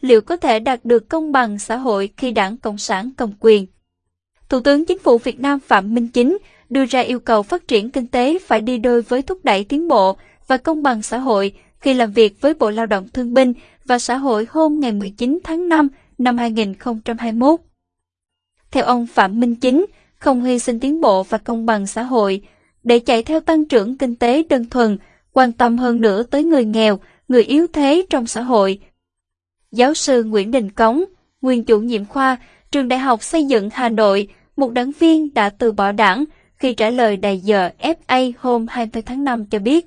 liệu có thể đạt được công bằng xã hội khi đảng Cộng sản cầm quyền. Thủ tướng Chính phủ Việt Nam Phạm Minh Chính đưa ra yêu cầu phát triển kinh tế phải đi đôi với thúc đẩy tiến bộ và công bằng xã hội khi làm việc với Bộ Lao động Thương binh và Xã hội hôm ngày 19 tháng 5 năm 2021. Theo ông Phạm Minh Chính, không hy sinh tiến bộ và công bằng xã hội để chạy theo tăng trưởng kinh tế đơn thuần, quan tâm hơn nữa tới người nghèo, người yếu thế trong xã hội. Giáo sư Nguyễn Đình Cống, nguyên chủ nhiệm khoa, trường Đại học Xây dựng Hà Nội, một đảng viên đã từ bỏ đảng khi trả lời đài giờ FA hôm 20 tháng 5 cho biết.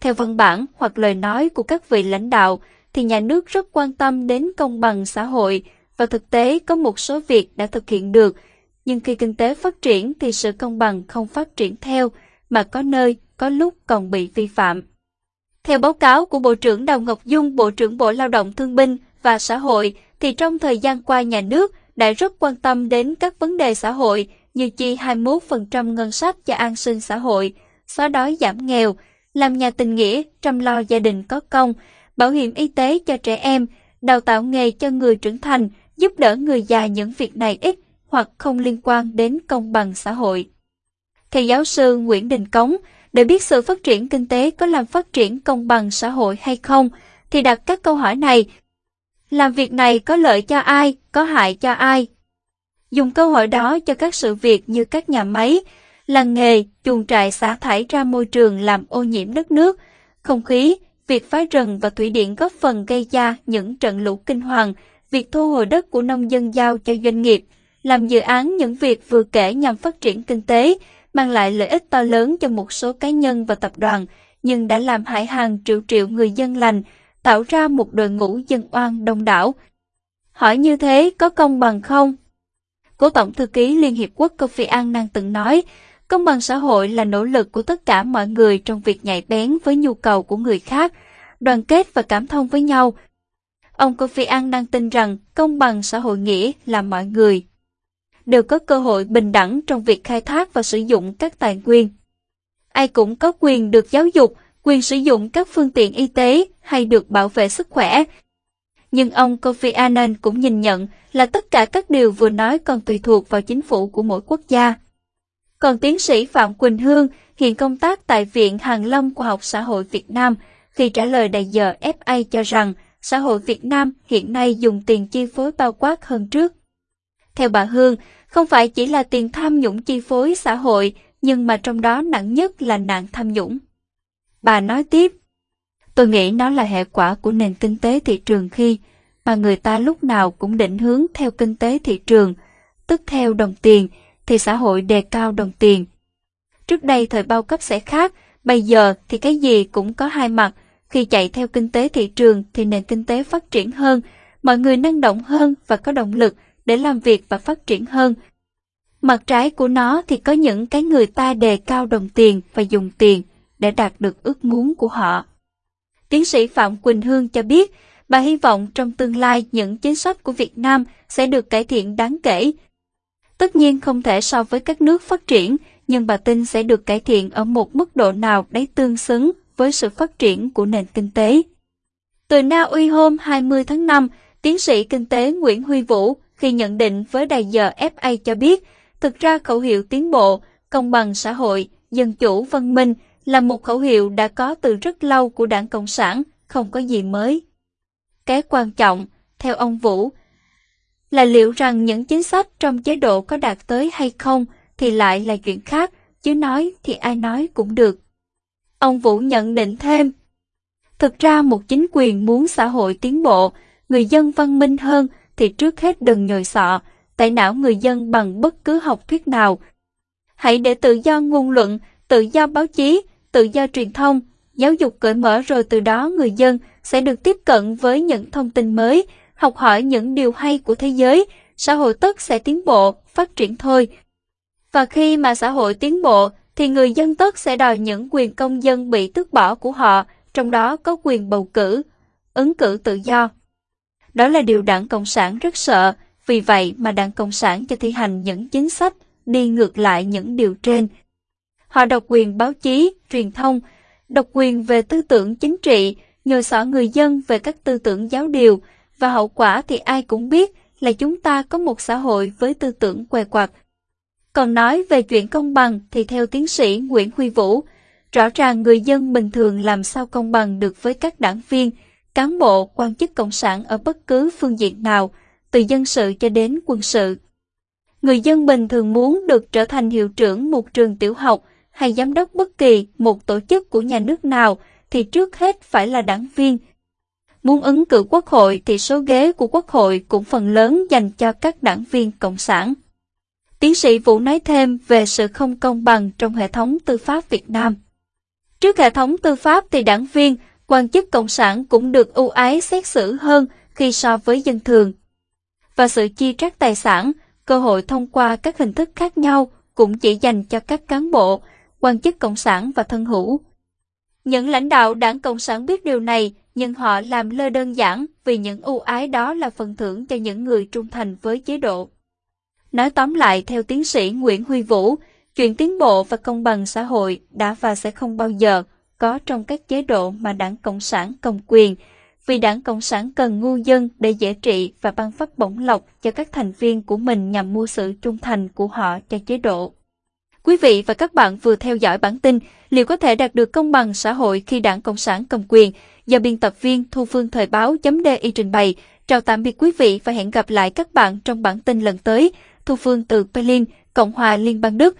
Theo văn bản hoặc lời nói của các vị lãnh đạo, thì nhà nước rất quan tâm đến công bằng xã hội và thực tế có một số việc đã thực hiện được, nhưng khi kinh tế phát triển thì sự công bằng không phát triển theo, mà có nơi, có lúc còn bị vi phạm. Theo báo cáo của Bộ trưởng Đào Ngọc Dung, Bộ trưởng Bộ Lao động Thương binh và Xã hội, thì trong thời gian qua nhà nước đã rất quan tâm đến các vấn đề xã hội như chi 21% ngân sách cho an sinh xã hội, xóa đói giảm nghèo, làm nhà tình nghĩa, chăm lo gia đình có công, bảo hiểm y tế cho trẻ em, đào tạo nghề cho người trưởng thành, giúp đỡ người già những việc này ít hoặc không liên quan đến công bằng xã hội. Theo giáo sư Nguyễn Đình Cống, để biết sự phát triển kinh tế có làm phát triển công bằng xã hội hay không, thì đặt các câu hỏi này. Làm việc này có lợi cho ai, có hại cho ai? Dùng câu hỏi đó cho các sự việc như các nhà máy, làng nghề, chuồng trại xả thải ra môi trường làm ô nhiễm đất nước, không khí, việc phá rừng và thủy điện góp phần gây ra những trận lũ kinh hoàng, việc thu hồi đất của nông dân giao cho doanh nghiệp, làm dự án những việc vừa kể nhằm phát triển kinh tế, mang lại lợi ích to lớn cho một số cá nhân và tập đoàn, nhưng đã làm hại hàng triệu triệu người dân lành, tạo ra một đội ngũ dân oan đông đảo. Hỏi như thế có công bằng không? Cố Tổng Thư ký Liên Hiệp Quốc Kofi Annan từng nói, công bằng xã hội là nỗ lực của tất cả mọi người trong việc nhạy bén với nhu cầu của người khác, đoàn kết và cảm thông với nhau. Ông Kofi Annan tin rằng công bằng xã hội nghĩa là mọi người đều có cơ hội bình đẳng trong việc khai thác và sử dụng các tài nguyên. Ai cũng có quyền được giáo dục, quyền sử dụng các phương tiện y tế hay được bảo vệ sức khỏe. Nhưng ông Kofi Annan cũng nhìn nhận là tất cả các điều vừa nói còn tùy thuộc vào chính phủ của mỗi quốc gia. Còn tiến sĩ Phạm Quỳnh Hương, hiện công tác tại Viện Hàng Lâm Khoa học Xã hội Việt Nam, khi trả lời đại giờ FA cho rằng xã hội Việt Nam hiện nay dùng tiền chi phối bao quát hơn trước. Theo bà Hương, không phải chỉ là tiền tham nhũng chi phối xã hội, nhưng mà trong đó nặng nhất là nạn tham nhũng. Bà nói tiếp, tôi nghĩ nó là hệ quả của nền kinh tế thị trường khi mà người ta lúc nào cũng định hướng theo kinh tế thị trường, tức theo đồng tiền, thì xã hội đề cao đồng tiền. Trước đây thời bao cấp sẽ khác, bây giờ thì cái gì cũng có hai mặt, khi chạy theo kinh tế thị trường thì nền kinh tế phát triển hơn, mọi người năng động hơn và có động lực để làm việc và phát triển hơn. Mặt trái của nó thì có những cái người ta đề cao đồng tiền và dùng tiền để đạt được ước muốn của họ. Tiến sĩ Phạm Quỳnh Hương cho biết, bà hy vọng trong tương lai những chính sách của Việt Nam sẽ được cải thiện đáng kể. Tất nhiên không thể so với các nước phát triển, nhưng bà tin sẽ được cải thiện ở một mức độ nào đấy tương xứng với sự phát triển của nền kinh tế. Từ Na Uy hôm 20 tháng 5, tiến sĩ kinh tế Nguyễn Huy Vũ khi nhận định với đài giờ FA cho biết, thực ra khẩu hiệu tiến bộ, công bằng xã hội, dân chủ văn minh là một khẩu hiệu đã có từ rất lâu của đảng Cộng sản, không có gì mới. Cái quan trọng, theo ông Vũ, là liệu rằng những chính sách trong chế độ có đạt tới hay không thì lại là chuyện khác, chứ nói thì ai nói cũng được. Ông Vũ nhận định thêm, thực ra một chính quyền muốn xã hội tiến bộ, người dân văn minh hơn thì trước hết đừng nhồi sọ, tẩy não người dân bằng bất cứ học thuyết nào. Hãy để tự do ngôn luận, tự do báo chí, tự do truyền thông, giáo dục cởi mở rồi từ đó người dân sẽ được tiếp cận với những thông tin mới, học hỏi những điều hay của thế giới, xã hội tất sẽ tiến bộ, phát triển thôi. Và khi mà xã hội tiến bộ, thì người dân tất sẽ đòi những quyền công dân bị tước bỏ của họ, trong đó có quyền bầu cử, ứng cử tự do. Đó là điều đảng Cộng sản rất sợ, vì vậy mà đảng Cộng sản cho thi hành những chính sách đi ngược lại những điều trên. Họ độc quyền báo chí, truyền thông, độc quyền về tư tưởng chính trị, nhờ xỏ người dân về các tư tưởng giáo điều, và hậu quả thì ai cũng biết là chúng ta có một xã hội với tư tưởng què quặt. Còn nói về chuyện công bằng thì theo tiến sĩ Nguyễn Huy Vũ, rõ ràng người dân bình thường làm sao công bằng được với các đảng viên, cán bộ, quan chức cộng sản ở bất cứ phương diện nào, từ dân sự cho đến quân sự. Người dân bình thường muốn được trở thành hiệu trưởng một trường tiểu học hay giám đốc bất kỳ một tổ chức của nhà nước nào thì trước hết phải là đảng viên. Muốn ứng cử quốc hội thì số ghế của quốc hội cũng phần lớn dành cho các đảng viên cộng sản. Tiến sĩ Vũ nói thêm về sự không công bằng trong hệ thống tư pháp Việt Nam. Trước hệ thống tư pháp thì đảng viên, quan chức cộng sản cũng được ưu ái xét xử hơn khi so với dân thường. Và sự chi trác tài sản, cơ hội thông qua các hình thức khác nhau cũng chỉ dành cho các cán bộ, quan chức cộng sản và thân hữu. Những lãnh đạo đảng Cộng sản biết điều này, nhưng họ làm lơ đơn giản vì những ưu ái đó là phần thưởng cho những người trung thành với chế độ. Nói tóm lại theo tiến sĩ Nguyễn Huy Vũ, chuyện tiến bộ và công bằng xã hội đã và sẽ không bao giờ có trong các chế độ mà đảng Cộng sản cầm quyền, vì đảng Cộng sản cần ngu dân để dễ trị và ban phát bổng lộc cho các thành viên của mình nhằm mua sự trung thành của họ cho chế độ. Quý vị và các bạn vừa theo dõi bản tin liệu có thể đạt được công bằng xã hội khi đảng Cộng sản cầm quyền do biên tập viên Thu Phương Thời báo.di trình bày. Chào tạm biệt quý vị và hẹn gặp lại các bạn trong bản tin lần tới. Thu Phương từ Berlin, Cộng hòa Liên bang Đức.